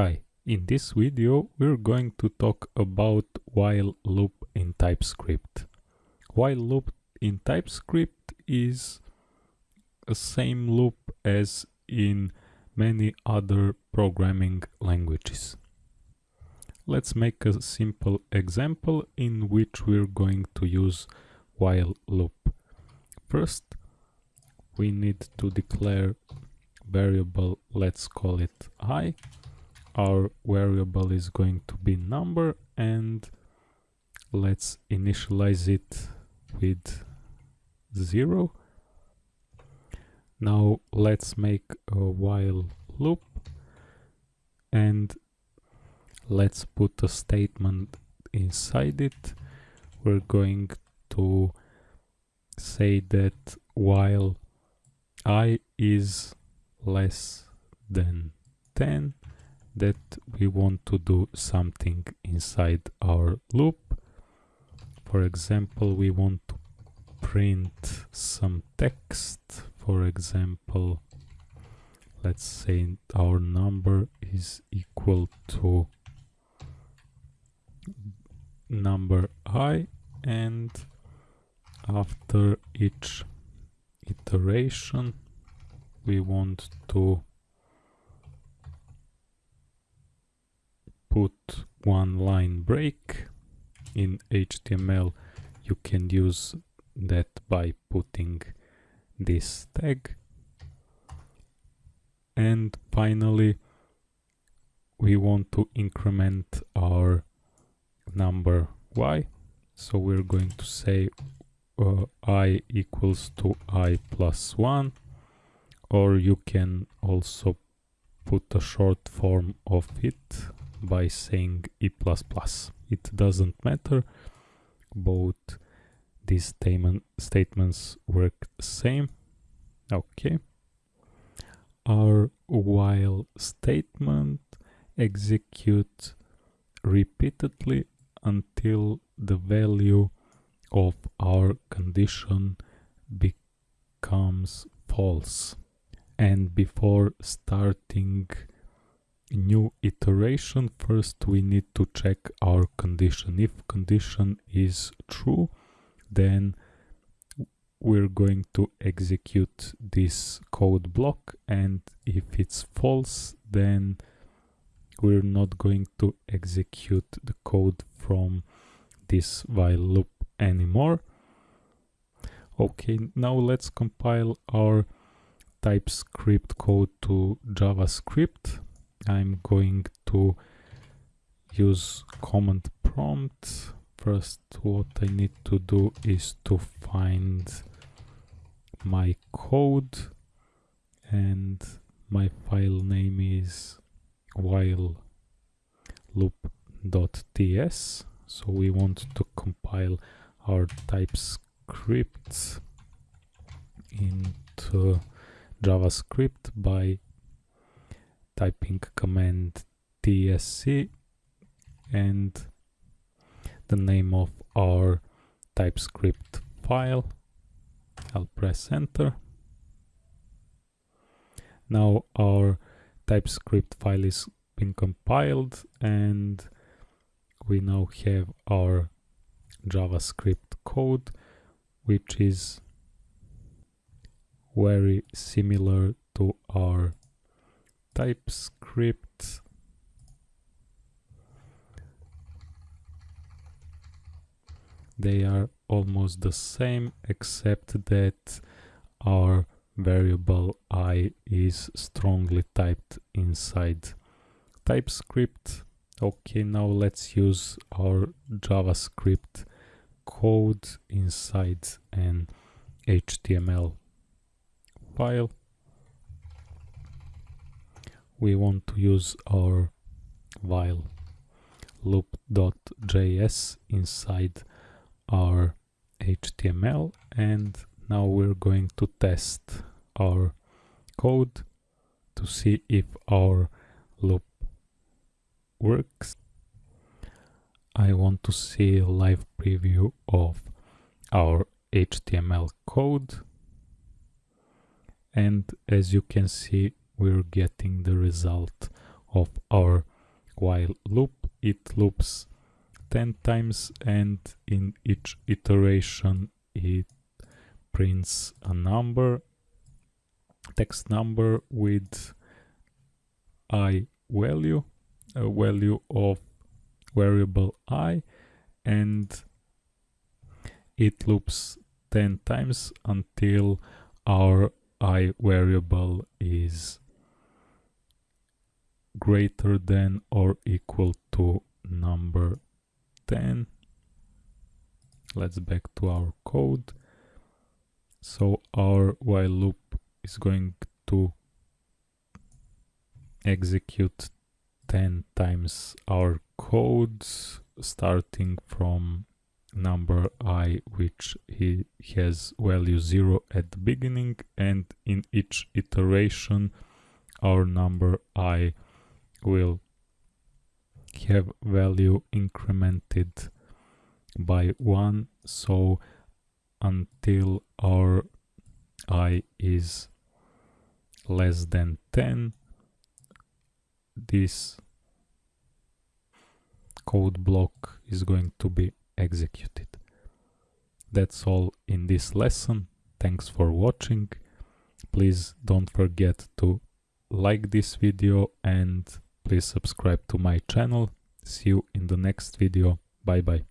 Hi, in this video we're going to talk about while loop in TypeScript. While loop in TypeScript is the same loop as in many other programming languages. Let's make a simple example in which we're going to use while loop. First, we need to declare variable, let's call it i, our variable is going to be number and let's initialize it with 0 now let's make a while loop and let's put a statement inside it. We're going to say that while i is less than 10 that we want to do something inside our loop. For example, we want to print some text. For example, let's say our number is equal to number i and after each iteration we want to put one line break in HTML you can use that by putting this tag. And finally we want to increment our number y so we're going to say uh, i equals to i plus 1 or you can also put a short form of it by saying i++. It doesn't matter, both these statement, statements work the same. Okay. Our while statement executes repeatedly until the value of our condition becomes false. And before starting new iteration. First we need to check our condition. If condition is true then we're going to execute this code block. And if it's false then we're not going to execute the code from this while loop anymore. Okay now let's compile our TypeScript code to JavaScript I'm going to use command prompt. First what I need to do is to find my code and my file name is while loop.ts so we want to compile our TypeScript into JavaScript by typing command tsc and the name of our TypeScript file. I'll press enter. Now our TypeScript file is been compiled and we now have our JavaScript code which is very similar to our TypeScript they are almost the same except that our variable i is strongly typed inside TypeScript. Okay, now let's use our JavaScript code inside an HTML file we want to use our while loop.js inside our HTML and now we're going to test our code to see if our loop works. I want to see a live preview of our HTML code and as you can see we're getting the result of our while loop. It loops 10 times and in each iteration it prints a number text number with i value a value of variable i and it loops 10 times until our i variable is greater than or equal to number 10 let's back to our code. So our while loop is going to execute 10 times our codes starting from number i which he has value 0 at the beginning and in each iteration our number i will have value incremented by 1 so until our i is less than 10 this code block is going to be executed. That's all in this lesson. Thanks for watching. Please don't forget to like this video and please subscribe to my channel. See you in the next video. Bye bye